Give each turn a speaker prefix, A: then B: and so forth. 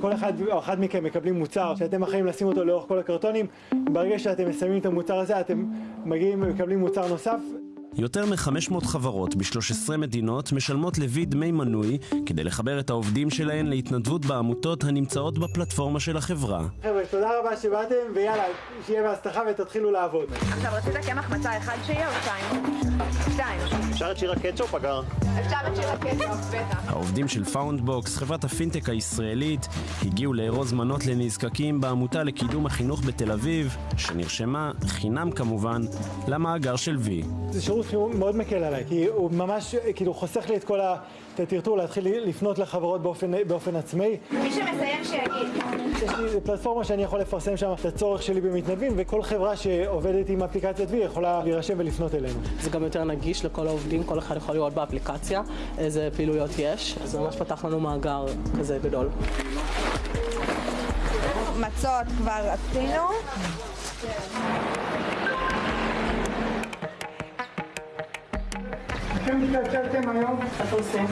A: כל אחד או אחת מכם מקבלים מוצר שאתם אחראים לשים אותו לאורך כל הקרטונים, ברגע שאתם מסיימים את המוצר הזה אתם מגיעים ומקבלים מוצר נוסף.
B: יותר מ-500 חברות ב-13 מדינות משלמות לוי דמי מנוי כדי לחבר את העובדים שלהן להתנדבות בעמותות הנמצאות בפלטפורמה של החברה.
A: חבר'ה, תודה רבה שבאתם, ויאללה, שיהיה בהצלחה ותתחילו לעבוד.
C: עכשיו רצית קמח מצה אחד שיהיה או שתיים? שתיים.
D: אפשר את שיר הקטשופ אגר?
B: העובדים של פאונדבוקס, חברת הפינטק הישראלית, הגיעו לארוז מנות לנזקקים בעמותה לקידום החינוך בתל אביב, שנרשמה, חינם כמובן, למאגר של וי.
A: זה שירות שהוא מאוד מקל עליי, כי הוא ממש, כאילו, חוסך לי את כל ה... את הטרטור להתחיל לפנות לחברות באופן, באופן עצמאי.
C: מי שמסיים שיגיד.
A: יש לי פלטפורמה שאני יכול לפרסם שם את הצורך שלי במתנדבים, וכל חברה שעובדת עם אפליקציית וי יכולה להירשם ולפנות אלינו.
E: זה גם יותר נגיש לכל העובדים, כל אחד יכול לראות באפליקציה איזה פעילויות יש, אז ממש פתח לנו מאגר כזה גדול.
C: מצות כבר עשינו.
A: אתם התקלקלתם היום?
E: איך עושים?